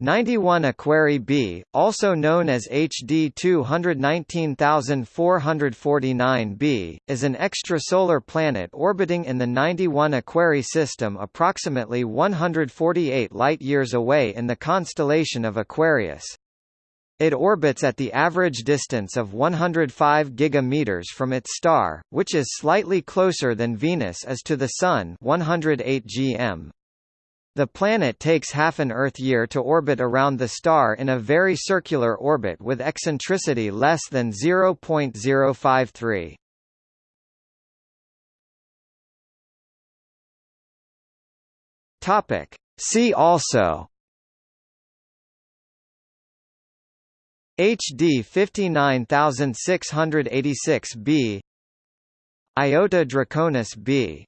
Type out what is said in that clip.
91 Aquarii b, also known as HD 219449b, is an extrasolar planet orbiting in the 91 Aquarii system approximately 148 light-years away in the constellation of Aquarius. It orbits at the average distance of 105 gigameters from its star, which is slightly closer than Venus is to the Sun 108 gm. The planet takes half an Earth year to orbit around the star in a very circular orbit with eccentricity less than 0.053. Topic. See also HD 59686b Iota Draconis b